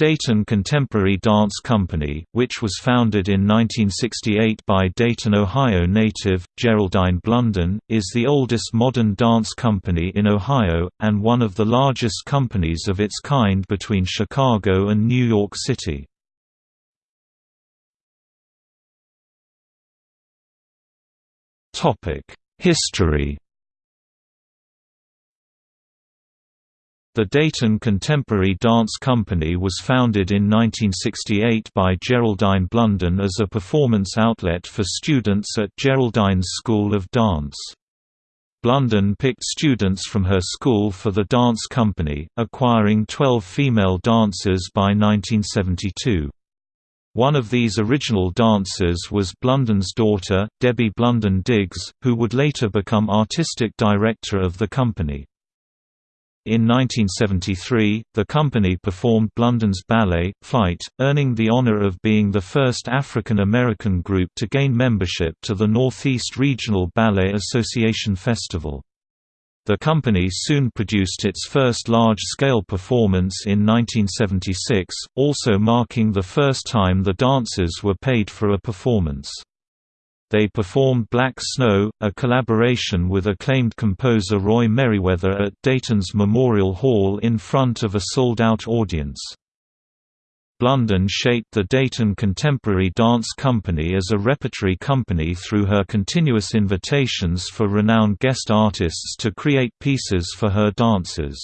Dayton Contemporary Dance Company, which was founded in 1968 by Dayton, Ohio native, Geraldine Blunden, is the oldest modern dance company in Ohio, and one of the largest companies of its kind between Chicago and New York City. History The Dayton Contemporary Dance Company was founded in 1968 by Geraldine Blunden as a performance outlet for students at Geraldine's School of Dance. Blunden picked students from her school for the dance company, acquiring 12 female dancers by 1972. One of these original dancers was Blunden's daughter, Debbie Blunden Diggs, who would later become artistic director of the company. In 1973, the company performed Blunden's ballet, Flight, earning the honor of being the first African American group to gain membership to the Northeast Regional Ballet Association Festival. The company soon produced its first large-scale performance in 1976, also marking the first time the dancers were paid for a performance. They performed Black Snow, a collaboration with acclaimed composer Roy Meriwether at Dayton's Memorial Hall in front of a sold-out audience. Blunden shaped the Dayton Contemporary Dance Company as a repertory company through her continuous invitations for renowned guest artists to create pieces for her dancers.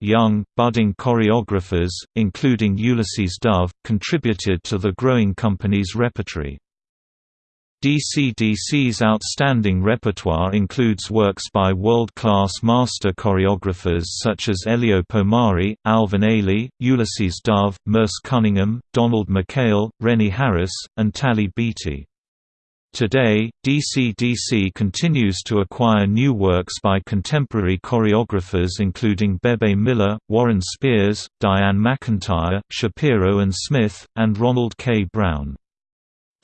Young, budding choreographers, including Ulysses Dove, contributed to the growing company's repertory. DCDC's outstanding repertoire includes works by world-class master choreographers such as Eleo Pomare, Alvin Ailey, Ulysses Dove, Merce Cunningham, Donald McKayle, Rennie Harris, and Talley Beatty. Today, DCDC continues to acquire new works by contemporary choreographers including Bebe Miller, Warren Spears, Dianne McIntyre, Shapiro and Smith, and Ronald K. Brown.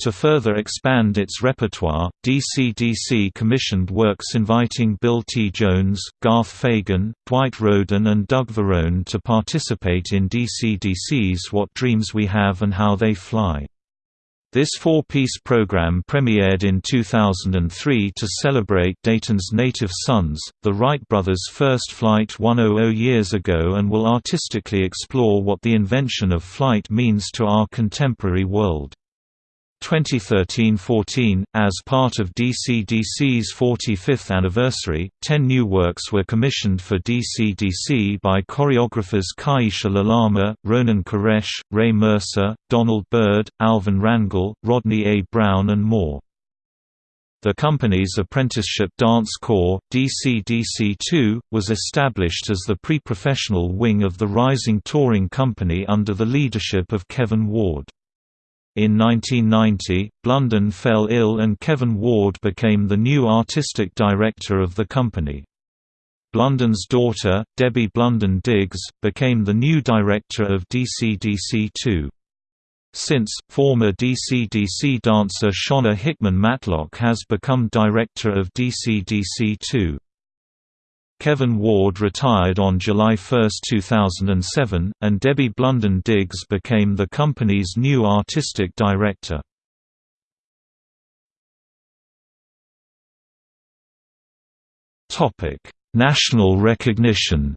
To further expand its repertoire, DCDC commissioned works inviting Bill T. Jones, Garth Fagan, Dwight Rhoden and Doug Varone to participate in DCDC's What Dreams We Have and How They Fly. This four-piece program premiered in 2003 to celebrate Dayton's native sons, the Wright brothers' first flight 100 years ago and will artistically explore what the invention of flight means to our contemporary world. 2013–14, as part of DCDC's 45th anniversary, ten new works were commissioned for DCDC by choreographers Kiesha Lalama, Ronen Koresh, Ray Mercer, Donald Byrd, Alvin Rangel, Rodney A. Brown and more. The company's apprenticeship dance corps, DCDC2, was established as the pre-professional wing of the rising touring company under the leadership of Kevin Ward. In 1990, Blunden fell ill and Kevin Ward became the new artistic director of the company. Blunden's daughter, Debbie Blunden Diggs, became the new director of DCDC2. Since, former DCDC dancer Shawna Hickman Matlock has become director of DCDC2. Kevin Ward retired on July 1, 2007, and Debbie Blunden Diggs became the company's new artistic director. National recognition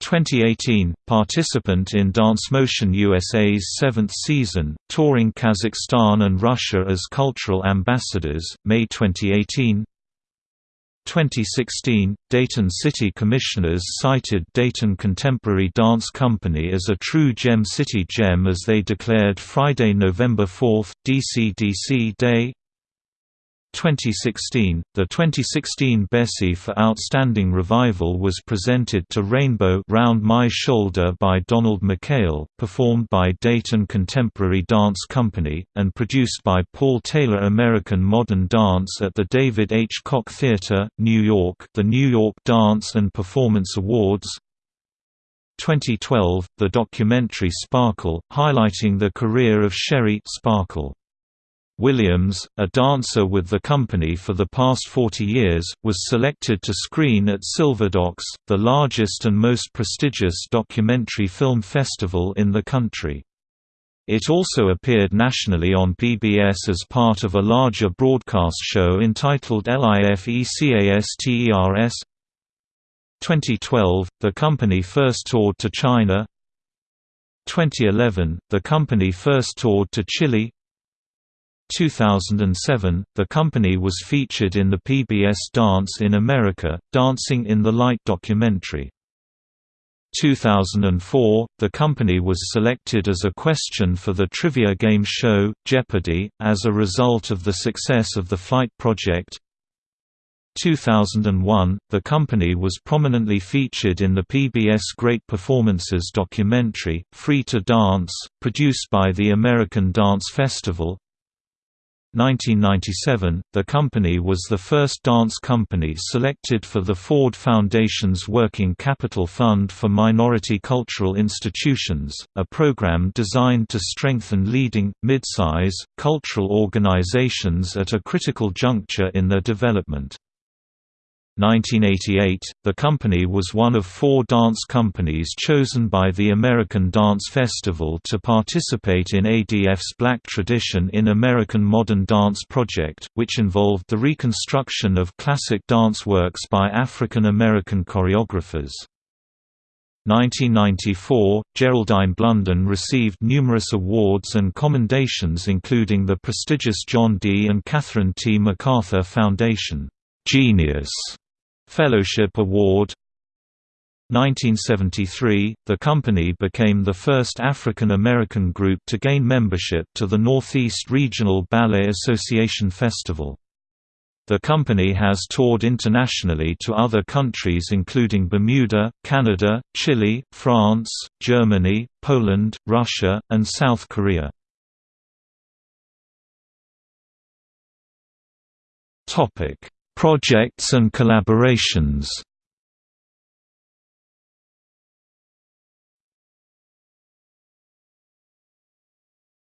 2018, participant in Dance Motion USA's seventh season, touring Kazakhstan and Russia as cultural ambassadors, May 2018 2016, Dayton City Commissioners cited Dayton Contemporary Dance Company as a true Gem City gem as they declared Friday, November 4, DCDC Day 2016, the 2016 Bessie for Outstanding Revival was presented to Rainbow Round My Shoulder by Donald McKayle, performed by Dayton Contemporary Dance Company, and produced by Paul Taylor American Modern Dance at the David H. Koch Theatre, New York the New York Dance and Performance Awards 2012, the documentary Sparkle, highlighting the career of Sherry Sparkle. Williams, a dancer with the company for the past 40 years, was selected to screen at Silverdocs, the largest and most prestigious documentary film festival in the country. It also appeared nationally on PBS as part of a larger broadcast show entitled LIFECASTERS. 2012, the company first toured to China 2011, the company first toured to Chile 2007, the company was featured in the PBS Dance in America, Dancing in the Light documentary. 2004, the company was selected as a question for the trivia game show, Jeopardy! as a result of the success of the Flight project. 2001, the company was prominently featured in the PBS Great Performances documentary, Free to Dance, produced by the American Dance Festival. 1997, the company was the first dance company selected for the Ford Foundation's Working Capital Fund for Minority Cultural Institutions, a program designed to strengthen leading, mid-size, cultural organizations at a critical juncture in their development. 1988, the company was one of four dance companies chosen by the American Dance Festival to participate in ADF's Black Tradition in American Modern Dance project, which involved the reconstruction of classic dance works by African American choreographers. 1994, Geraldine Blunden received numerous awards and commendations including the prestigious John D. and Catherine T. MacArthur Foundation Genius Fellowship Award 1973, the company became the first African American group to gain membership to the Northeast Regional Ballet Association Festival. The company has toured internationally to other countries including Bermuda, Canada, Chile, France, Germany, Poland, Russia, and South Korea. Projects and collaborations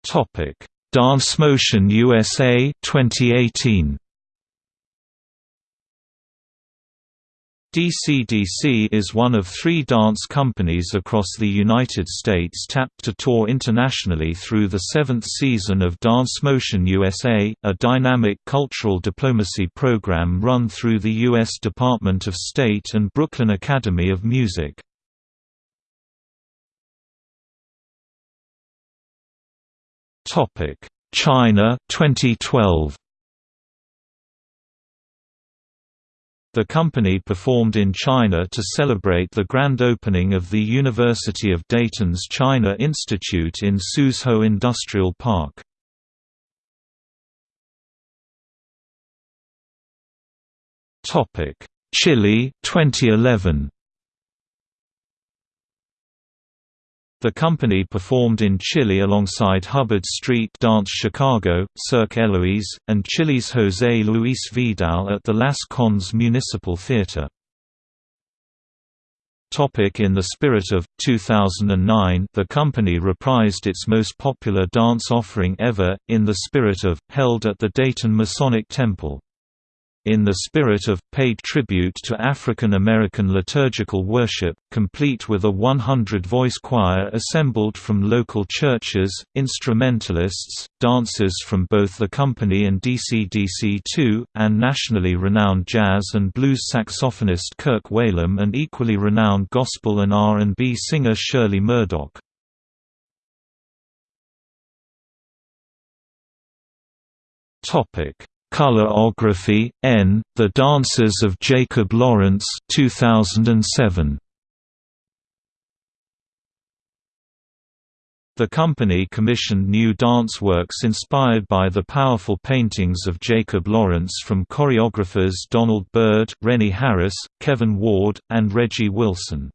Topic: Dance Motion USA 2018. DCDC is one of three dance companies across the United States tapped to tour internationally through the seventh season of Dance Motion USA, a dynamic cultural diplomacy program run through the U.S. Department of State and Brooklyn Academy of Music. China 2012 The company performed in China to celebrate the grand opening of the University of Dayton's China Institute in Suzhou Industrial Park. Chile 2011 The company performed in Chile alongside Hubbard Street Dance Chicago, Cirque Éloize, and Chile's José Luis Vidal at the Las Condes Municipal Theatre. In the spirit of 2009 the company reprised its most popular dance offering ever, In the Spirit of, held at the Dayton Masonic Temple in the spirit of, paid tribute to African American liturgical worship, complete with a 100-voice choir assembled from local churches, instrumentalists, dancers from both the company and DCDC2, and nationally renowned jazz and blues saxophonist Kirk Whalum and equally renowned gospel and R&B singer Shirley Murdock. Topic Colorography, N. The Dances of Jacob Lawrence 2007. The company commissioned new dance works inspired by the powerful paintings of Jacob Lawrence from choreographers Donald Byrd, Rennie Harris, Kevin Ward, and Reggie Wilson.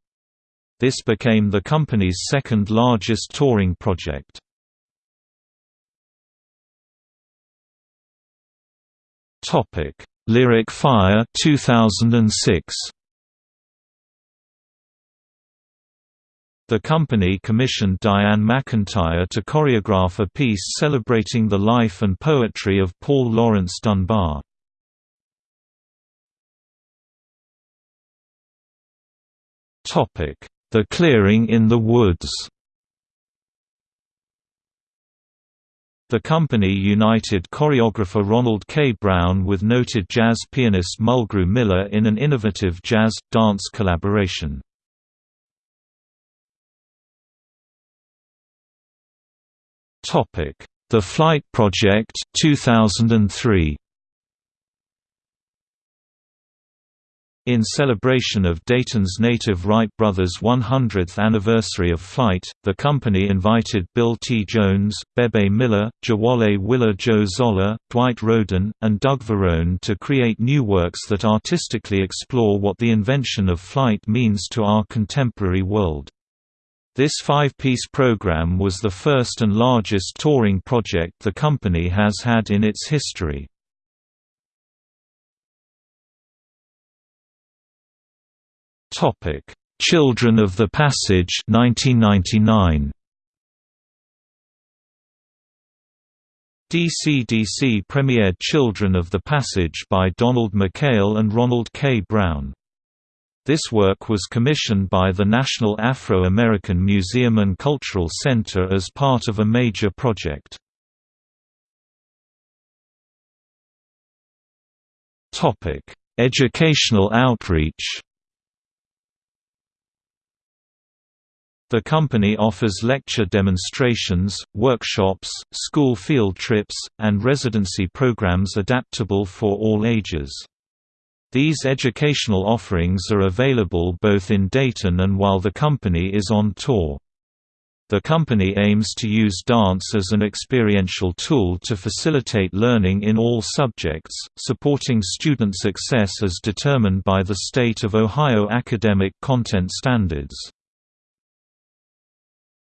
This became the company's second largest touring project. Topic: Lyric Fire 2006. The company commissioned Dianne McIntyre to choreograph a piece celebrating the life and poetry of Paul Laurence Dunbar. The Clearing in the Woods The company united choreographer Ronald K. Brown with noted jazz pianist Mulgrew Miller in an innovative jazz-dance collaboration. The Flight Project 2003. In celebration of Dayton's native Wright brothers' 100th anniversary of flight, the company invited Bill T. Jones, Bebe Miller, Jawole Willa Jo Zollar, Dwight Rhoden, and Doug Varone to create new works that artistically explore what the invention of flight means to our contemporary world. This five-piece program was the first and largest touring project the company has had in its history. Topic: Children of the Passage 1999. DC-DC premiered Children of the Passage by Donald McKayle and Ronald K. Brown. This work was commissioned by the National Afro-American Museum and Cultural Center as part of a major project. Educational outreach The company offers lecture demonstrations, workshops, school field trips, and residency programs adaptable for all ages. These educational offerings are available both in Dayton and while the company is on tour. The company aims to use dance as an experiential tool to facilitate learning in all subjects, supporting student success as determined by the state of Ohio academic content standards.